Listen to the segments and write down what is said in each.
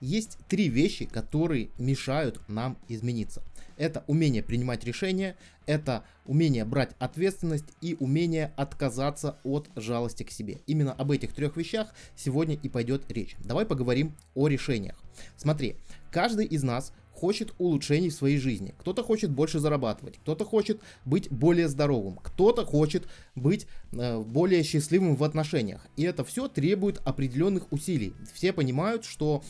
есть три вещи, которые мешают нам измениться. Это умение принимать решения, это умение брать ответственность и умение отказаться от жалости к себе. Именно об этих трех вещах сегодня и пойдет речь. Давай поговорим о решениях. Смотри, каждый из нас хочет улучшений в своей жизни. Кто-то хочет больше зарабатывать, кто-то хочет быть более здоровым, кто-то хочет быть э, более счастливым в отношениях. И это все требует определенных усилий. Все понимают, что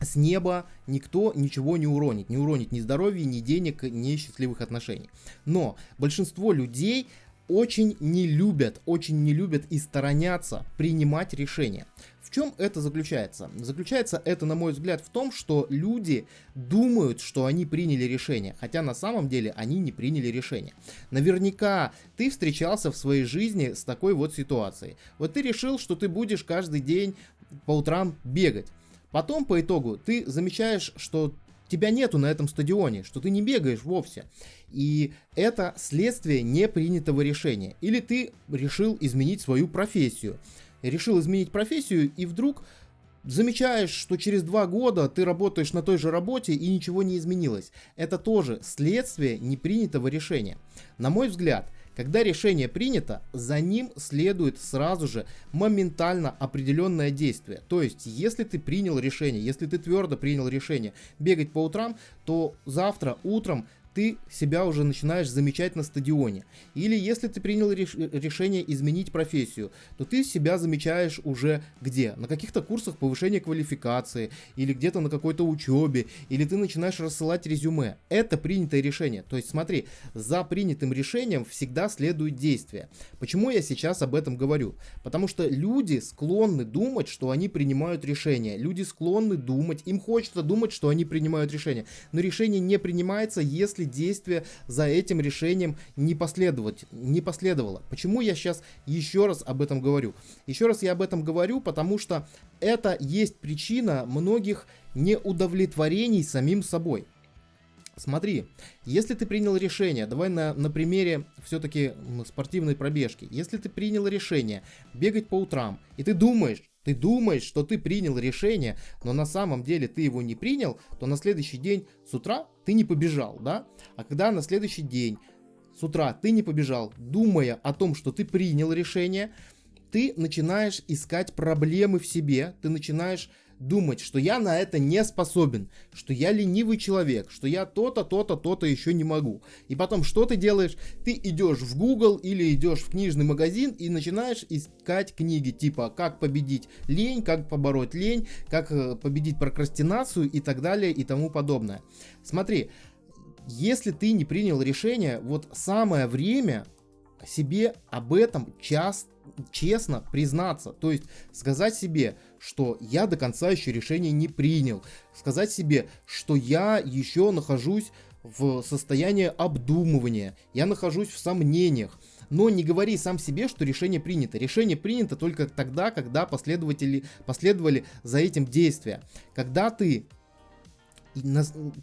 с неба никто ничего не уронит. Не уронит ни здоровья, ни денег, ни счастливых отношений. Но большинство людей очень не любят, очень не любят и сторонятся принимать решения. В чем это заключается? Заключается это, на мой взгляд, в том, что люди думают, что они приняли решение, хотя на самом деле они не приняли решение. Наверняка ты встречался в своей жизни с такой вот ситуацией. Вот ты решил, что ты будешь каждый день по утрам бегать. Потом по итогу ты замечаешь, что тебя нету на этом стадионе, что ты не бегаешь вовсе. И это следствие непринятого решения. Или ты решил изменить свою профессию решил изменить профессию и вдруг замечаешь, что через два года ты работаешь на той же работе и ничего не изменилось. Это тоже следствие непринятого решения. На мой взгляд, когда решение принято, за ним следует сразу же моментально определенное действие. То есть, если ты принял решение, если ты твердо принял решение бегать по утрам, то завтра утром ты себя уже начинаешь замечать на стадионе. Или если ты принял реш решение изменить профессию, то ты себя замечаешь уже где? На каких-то курсах повышения квалификации, или где-то на какой-то учебе, или ты начинаешь рассылать резюме. Это принятое решение. То есть смотри, за принятым решением всегда следует действие. Почему я сейчас об этом говорю? Потому что люди склонны думать, что они принимают решения. Люди склонны думать, им хочется думать, что они принимают решения. Но решение не принимается, если если действие за этим решением не, последовать, не последовало. Почему я сейчас еще раз об этом говорю? Еще раз я об этом говорю, потому что это есть причина многих неудовлетворений самим собой. Смотри, если ты принял решение, давай на, на примере все-таки спортивной пробежки. Если ты принял решение бегать по утрам, и ты думаешь, ты думаешь, что ты принял решение, но на самом деле ты его не принял, то на следующий день с утра ты не побежал, да? А когда на следующий день с утра ты не побежал, думая о том, что ты принял решение, ты начинаешь искать проблемы в себе, ты начинаешь думать, что я на это не способен, что я ленивый человек, что я то-то, то-то, то-то еще не могу. И потом что ты делаешь? Ты идешь в Google или идешь в книжный магазин и начинаешь искать книги типа «Как победить лень», «Как побороть лень», «Как э, победить прокрастинацию» и так далее и тому подобное. Смотри, если ты не принял решение, вот самое время себе об этом часто честно признаться, то есть сказать себе, что я до конца еще решение не принял, сказать себе, что я еще нахожусь в состоянии обдумывания, я нахожусь в сомнениях, но не говори сам себе, что решение принято. Решение принято только тогда, когда последователи последовали за этим действия. Когда ты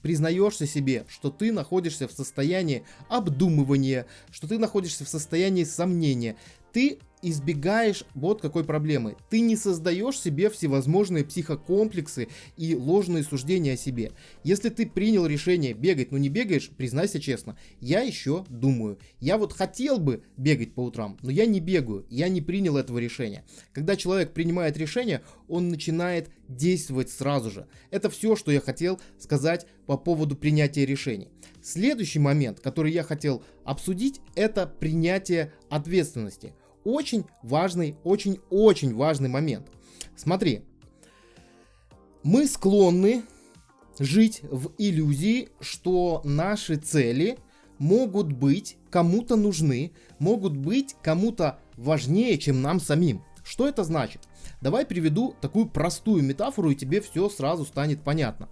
признаешься себе, что ты находишься в состоянии обдумывания, что ты находишься в состоянии сомнения, ты избегаешь вот какой проблемы. Ты не создаешь себе всевозможные психокомплексы и ложные суждения о себе. Если ты принял решение бегать, но не бегаешь, признайся честно, я еще думаю. Я вот хотел бы бегать по утрам, но я не бегаю, я не принял этого решения. Когда человек принимает решение, он начинает действовать сразу же. Это все, что я хотел сказать по поводу принятия решений. Следующий момент, который я хотел обсудить, это принятие ответственности очень важный, очень-очень важный момент. Смотри, мы склонны жить в иллюзии, что наши цели могут быть кому-то нужны, могут быть кому-то важнее, чем нам самим. Что это значит? Давай приведу такую простую метафору, и тебе все сразу станет понятно.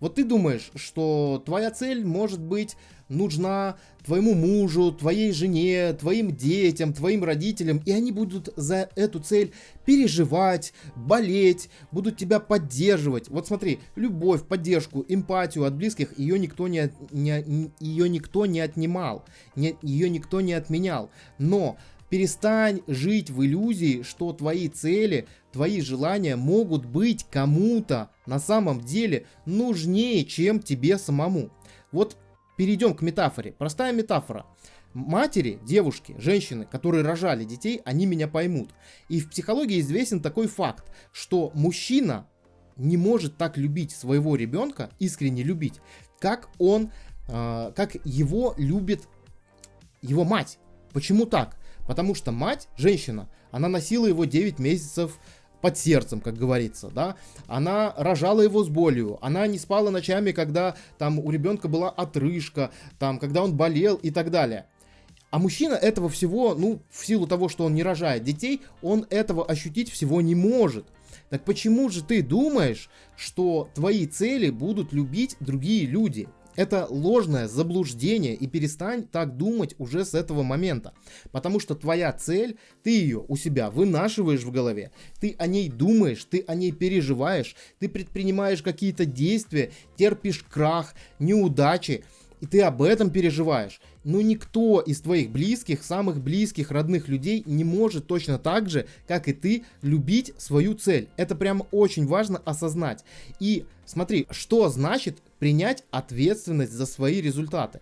Вот ты думаешь, что твоя цель может быть нужна твоему мужу, твоей жене, твоим детям, твоим родителям, и они будут за эту цель переживать, болеть, будут тебя поддерживать. Вот смотри, любовь, поддержку, эмпатию от близких ее никто не, не, ее никто не отнимал, не, ее никто не отменял. Но перестань жить в иллюзии, что твои цели, твои желания могут быть кому-то на самом деле нужнее, чем тебе самому. Вот перейдем к метафоре. Простая метафора. Матери, девушки, женщины, которые рожали детей, они меня поймут. И в психологии известен такой факт, что мужчина не может так любить своего ребенка, искренне любить, как он, э, как его любит его мать. Почему так? Потому что мать, женщина, она носила его 9 месяцев под сердцем, как говорится, да. Она рожала его с болью, она не спала ночами, когда там у ребенка была отрыжка, там, когда он болел и так далее. А мужчина этого всего, ну, в силу того, что он не рожает детей, он этого ощутить всего не может. Так почему же ты думаешь, что твои цели будут любить другие люди? Это ложное заблуждение, и перестань так думать уже с этого момента. Потому что твоя цель, ты ее у себя вынашиваешь в голове, ты о ней думаешь, ты о ней переживаешь, ты предпринимаешь какие-то действия, терпишь крах, неудачи, и ты об этом переживаешь. Но никто из твоих близких, самых близких, родных людей не может точно так же, как и ты, любить свою цель. Это прям очень важно осознать. И смотри, что значит принять ответственность за свои результаты?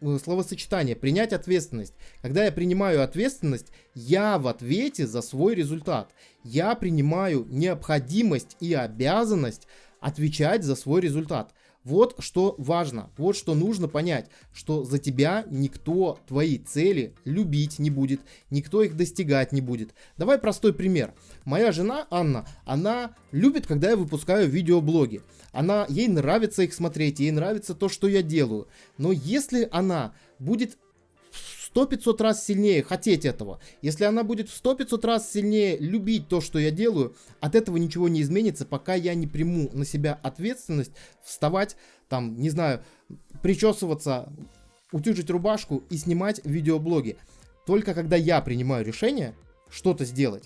Э, словосочетание принять ответственность. Когда я принимаю ответственность, я в ответе за свой результат. Я принимаю необходимость и обязанность отвечать за свой результат. Вот что важно, вот что нужно понять, что за тебя никто твои цели любить не будет, никто их достигать не будет. Давай простой пример. Моя жена Анна, она любит, когда я выпускаю видеоблоги. Она, ей нравится их смотреть, ей нравится то, что я делаю. Но если она будет 100-500 раз сильнее хотеть этого. Если она будет в 100-500 раз сильнее любить то, что я делаю, от этого ничего не изменится, пока я не приму на себя ответственность вставать, там, не знаю, причесываться, утюжить рубашку и снимать видеоблоги. Только когда я принимаю решение что-то сделать,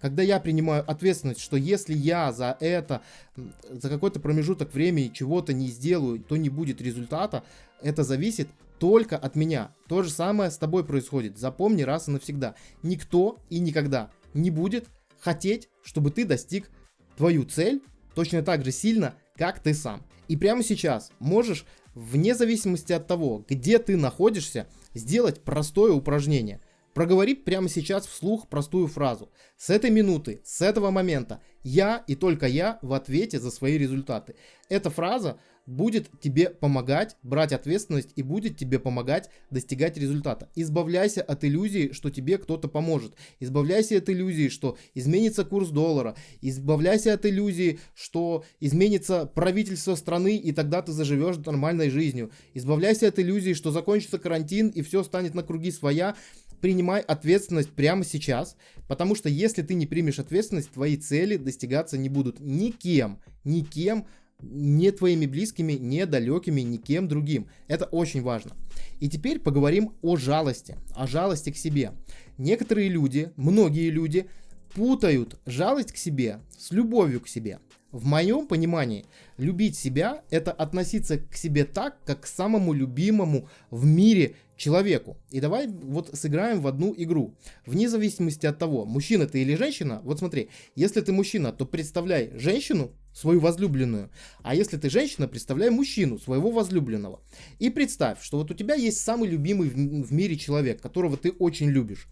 когда я принимаю ответственность, что если я за это, за какой-то промежуток времени чего-то не сделаю, то не будет результата, это зависит только от меня. То же самое с тобой происходит. Запомни раз и навсегда. Никто и никогда не будет хотеть, чтобы ты достиг твою цель точно так же сильно, как ты сам. И прямо сейчас можешь, вне зависимости от того, где ты находишься, сделать простое упражнение. Проговори прямо сейчас вслух простую фразу. С этой минуты, с этого момента, я и только я в ответе за свои результаты. Эта фраза будет тебе помогать брать ответственность и будет тебе помогать достигать результата. Избавляйся от иллюзии, что тебе кто-то поможет. Избавляйся от иллюзии, что изменится курс доллара. Избавляйся от иллюзии, что изменится правительство страны и тогда ты заживешь нормальной жизнью. Избавляйся от иллюзии, что закончится карантин и все станет на круги своя принимай ответственность прямо сейчас, потому что если ты не примешь ответственность, твои цели достигаться не будут никем, никем, не твоими близкими, не далекими, никем другим. Это очень важно. И теперь поговорим о жалости, о жалости к себе. Некоторые люди, многие люди путают жалость к себе с любовью к себе. В моем понимании, любить себя – это относиться к себе так, как к самому любимому в мире человеку. И давай вот сыграем в одну игру. Вне зависимости от того, мужчина ты или женщина, вот смотри, если ты мужчина, то представляй женщину, свою возлюбленную, а если ты женщина, представляй мужчину, своего возлюбленного. И представь, что вот у тебя есть самый любимый в мире человек, которого ты очень любишь.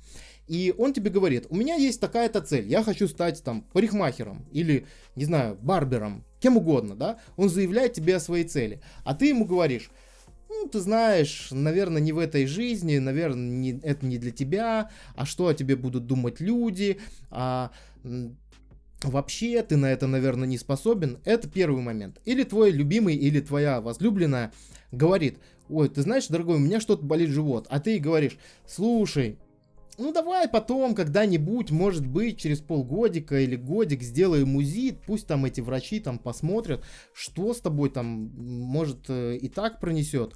И он тебе говорит, у меня есть такая-то цель, я хочу стать там парикмахером или, не знаю, барбером, кем угодно, да? Он заявляет тебе о своей цели, а ты ему говоришь, ну, ты знаешь, наверное, не в этой жизни, наверное, не, это не для тебя, а что о тебе будут думать люди, а вообще ты на это, наверное, не способен. Это первый момент. Или твой любимый, или твоя возлюбленная говорит, ой, ты знаешь, дорогой, у меня что-то болит живот, а ты говоришь, слушай, ну давай потом когда-нибудь, может быть, через полгодика или годик сделаем УЗИ, пусть там эти врачи там посмотрят, что с тобой там, может, э, и так пронесет.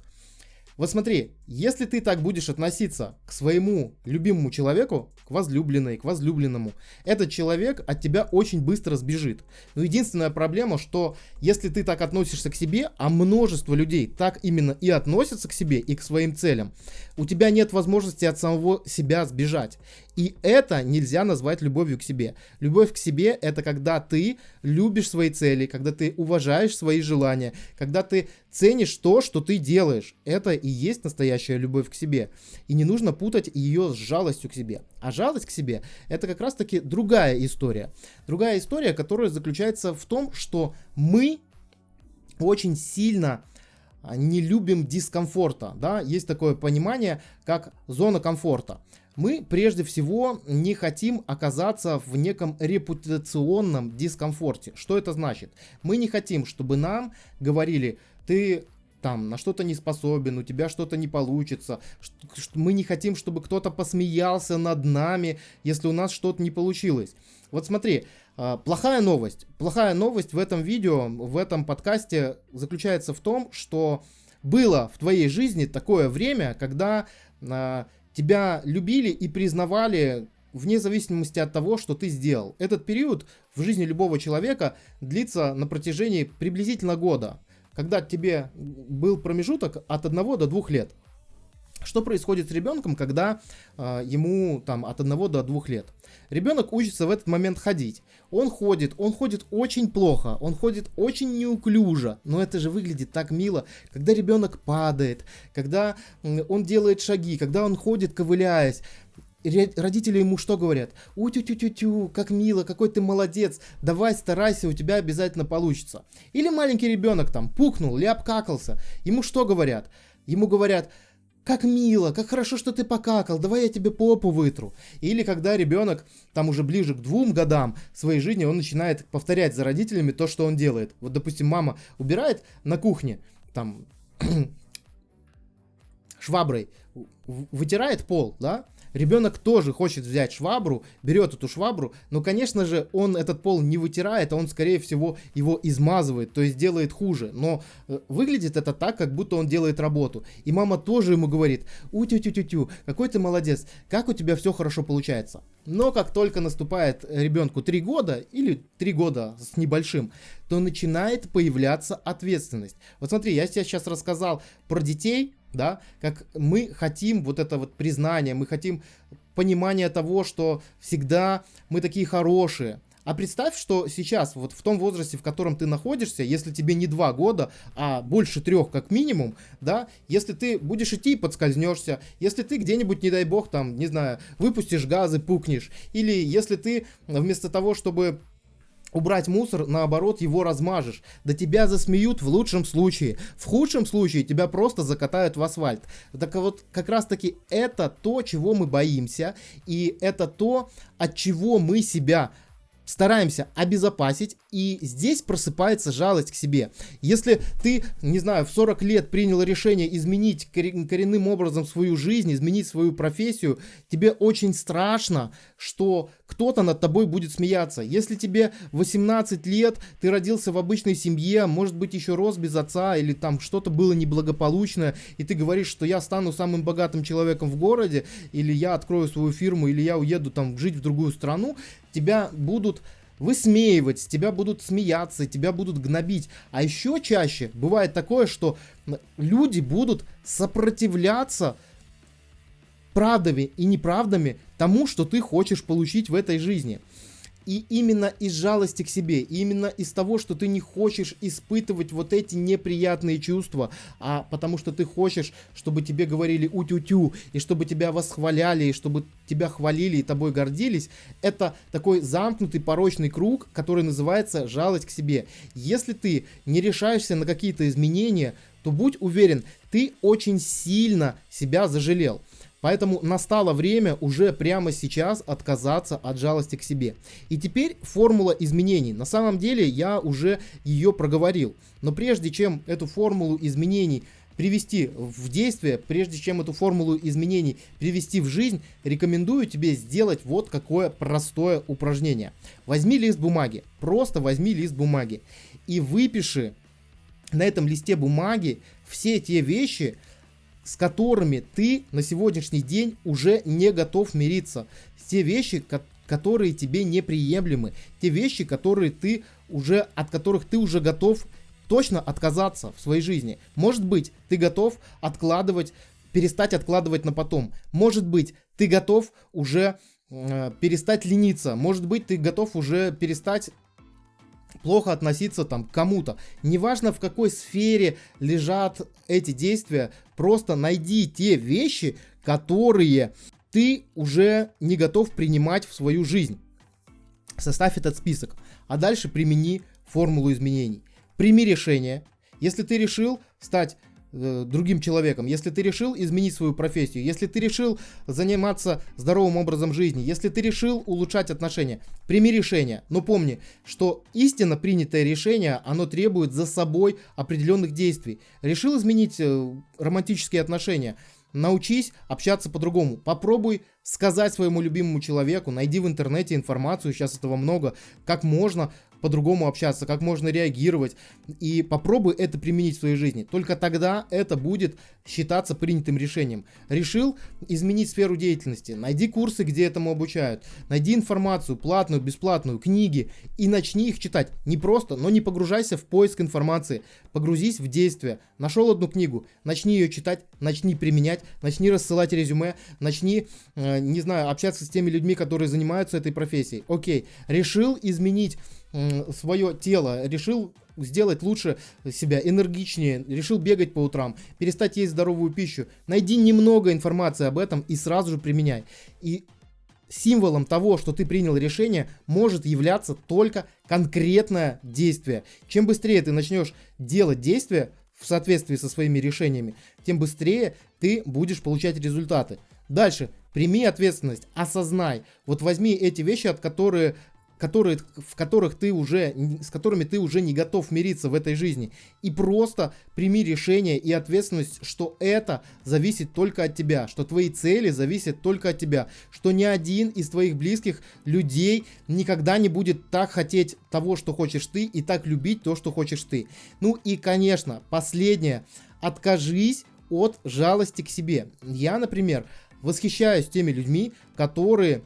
Вот смотри, если ты так будешь относиться к своему любимому человеку, к возлюбленной, к возлюбленному, этот человек от тебя очень быстро сбежит. Но единственная проблема, что если ты так относишься к себе, а множество людей так именно и относятся к себе и к своим целям, у тебя нет возможности от самого себя сбежать. И это нельзя назвать любовью к себе. Любовь к себе это когда ты любишь свои цели, когда ты уважаешь свои желания, когда ты ценишь то, что ты делаешь. Это и есть настоящая любовь к себе. И не нужно путать ее с жалостью к себе. А жалость к себе это как раз таки другая история. Другая история, которая заключается в том, что мы очень сильно а, не любим дискомфорта, да, есть такое понимание, как зона комфорта. Мы прежде всего не хотим оказаться в неком репутационном дискомфорте. Что это значит? Мы не хотим, чтобы нам говорили, ты там на что-то не способен, у тебя что-то не получится. Мы не хотим, чтобы кто-то посмеялся над нами, если у нас что-то не получилось. Вот смотри, а, плохая новость. Плохая новость в этом видео, в этом подкасте заключается в том, что было в твоей жизни такое время, когда а, тебя любили и признавали вне зависимости от того, что ты сделал. Этот период в жизни любого человека длится на протяжении приблизительно года, когда тебе был промежуток от 1 до 2 лет. Что происходит с ребенком, когда э, ему там от 1 до 2 лет? Ребенок учится в этот момент ходить. Он ходит, он ходит очень плохо, он ходит очень неуклюже, но это же выглядит так мило, когда ребенок падает, когда он делает шаги, когда он ходит ковыляясь. Родители ему что говорят? У-тю-тю-тю-тю, как мило, какой ты молодец, давай старайся, у тебя обязательно получится. Или маленький ребенок там пукнул или обкакался, ему что говорят? Ему говорят, как мило, как хорошо, что ты покакал, давай я тебе попу вытру. Или когда ребенок, там уже ближе к двум годам своей жизни, он начинает повторять за родителями то, что он делает. Вот, допустим, мама убирает на кухне, там, шваброй, вытирает пол, да, Ребенок тоже хочет взять швабру, берет эту швабру, но, конечно же, он этот пол не вытирает, а он, скорее всего, его измазывает, то есть делает хуже. Но э, выглядит это так, как будто он делает работу. И мама тоже ему говорит, у-тю-тю-тю-тю, какой ты молодец, как у тебя все хорошо получается. Но как только наступает ребенку 3 года или 3 года с небольшим, то начинает появляться ответственность. Вот смотри, я тебе сейчас рассказал про детей, да, как мы хотим вот это вот признание, мы хотим понимания того, что всегда мы такие хорошие. А представь, что сейчас, вот в том возрасте, в котором ты находишься, если тебе не два года, а больше трех как минимум, да, если ты будешь идти и подскользнешься, если ты где-нибудь, не дай бог, там, не знаю, выпустишь газы, пукнешь, или если ты вместо того, чтобы убрать мусор, наоборот, его размажешь. Да тебя засмеют в лучшем случае. В худшем случае тебя просто закатают в асфальт. Так вот, как раз таки это то, чего мы боимся. И это то, от чего мы себя стараемся обезопасить, и здесь просыпается жалость к себе. Если ты, не знаю, в 40 лет принял решение изменить коренным образом свою жизнь, изменить свою профессию, тебе очень страшно, что кто-то над тобой будет смеяться. Если тебе 18 лет, ты родился в обычной семье, может быть еще рос без отца, или там что-то было неблагополучное, и ты говоришь, что я стану самым богатым человеком в городе, или я открою свою фирму, или я уеду там жить в другую страну, тебя будут высмеивать, тебя будут смеяться, тебя будут гнобить. А еще чаще бывает такое, что люди будут сопротивляться правдами и неправдами тому, что ты хочешь получить в этой жизни. И именно из жалости к себе, именно из того, что ты не хочешь испытывать вот эти неприятные чувства, а потому что ты хочешь, чтобы тебе говорили утю-тю, и чтобы тебя восхваляли, и чтобы тебя хвалили и тобой гордились, это такой замкнутый порочный круг, который называется жалость к себе. Если ты не решаешься на какие-то изменения, то будь уверен, ты очень сильно себя зажалел. Поэтому настало время уже прямо сейчас отказаться от жалости к себе. И теперь формула изменений. На самом деле я уже ее проговорил. Но прежде чем эту формулу изменений привести в действие, прежде чем эту формулу изменений привести в жизнь, рекомендую тебе сделать вот какое простое упражнение. Возьми лист бумаги, просто возьми лист бумаги и выпиши на этом листе бумаги все те вещи, с которыми ты на сегодняшний день уже не готов мириться. Те вещи, которые тебе неприемлемы. Те вещи, которые ты уже, от которых ты уже готов точно отказаться в своей жизни. Может быть, ты готов откладывать, перестать откладывать на потом. Может быть, ты готов уже э, перестать лениться. Может быть, ты готов уже перестать плохо относиться там к кому-то. Неважно в какой сфере лежат эти действия, просто найди те вещи, которые ты уже не готов принимать в свою жизнь. Составь этот список, а дальше примени формулу изменений. Прими решение. Если ты решил стать другим человеком, если ты решил изменить свою профессию, если ты решил заниматься здоровым образом жизни, если ты решил улучшать отношения, прими решение. Но помни, что истинно принятое решение, оно требует за собой определенных действий. Решил изменить э, романтические отношения, научись общаться по-другому. Попробуй сказать своему любимому человеку, найди в интернете информацию, сейчас этого много, как можно по-другому общаться, как можно реагировать. И попробуй это применить в своей жизни. Только тогда это будет считаться принятым решением. Решил изменить сферу деятельности. Найди курсы, где этому обучают. Найди информацию, платную, бесплатную, книги. И начни их читать. Не просто, но не погружайся в поиск информации. Погрузись в действие. Нашел одну книгу, начни ее читать, начни применять, начни рассылать резюме, начни, э, не знаю, общаться с теми людьми, которые занимаются этой профессией. Окей, решил изменить свое тело, решил сделать лучше себя, энергичнее, решил бегать по утрам, перестать есть здоровую пищу. Найди немного информации об этом и сразу же применяй. И символом того, что ты принял решение, может являться только конкретное действие. Чем быстрее ты начнешь делать действия в соответствии со своими решениями, тем быстрее ты будешь получать результаты. Дальше, прими ответственность, осознай. Вот возьми эти вещи, от которых которые, в которых ты уже, с которыми ты уже не готов мириться в этой жизни. И просто прими решение и ответственность, что это зависит только от тебя, что твои цели зависят только от тебя, что ни один из твоих близких людей никогда не будет так хотеть того, что хочешь ты, и так любить то, что хочешь ты. Ну и, конечно, последнее. Откажись от жалости к себе. Я, например, восхищаюсь теми людьми, которые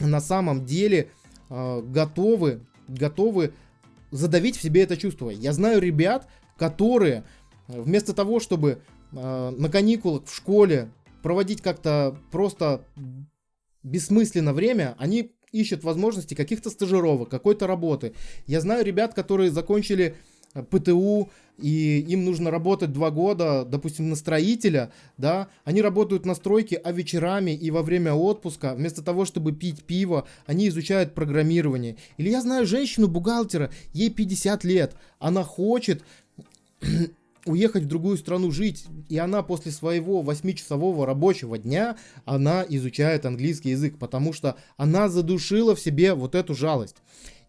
на самом деле э, готовы, готовы задавить в себе это чувство. Я знаю ребят, которые вместо того, чтобы э, на каникулах в школе проводить как-то просто бессмысленно время, они ищут возможности каких-то стажировок, какой-то работы. Я знаю ребят, которые закончили ПТУ, и им нужно работать два года, допустим, на строителя, да, они работают на стройке, а вечерами и во время отпуска, вместо того, чтобы пить пиво, они изучают программирование. Или я знаю женщину-бухгалтера, ей 50 лет, она хочет уехать в другую страну жить, и она после своего 8-часового рабочего дня, она изучает английский язык, потому что она задушила в себе вот эту жалость.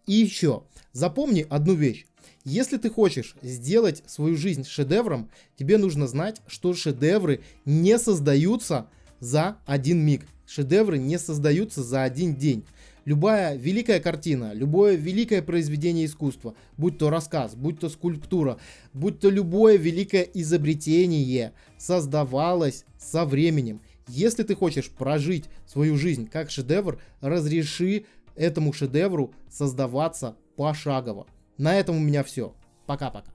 И еще, запомни одну вещь. Если ты хочешь сделать свою жизнь шедевром, тебе нужно знать, что шедевры не создаются за один миг. Шедевры не создаются за один день. Любая великая картина, любое великое произведение искусства, будь то рассказ, будь то скульптура, будь то любое великое изобретение, создавалось со временем. Если ты хочешь прожить свою жизнь как шедевр, разреши этому шедевру создаваться пошагово. На этом у меня все. Пока-пока.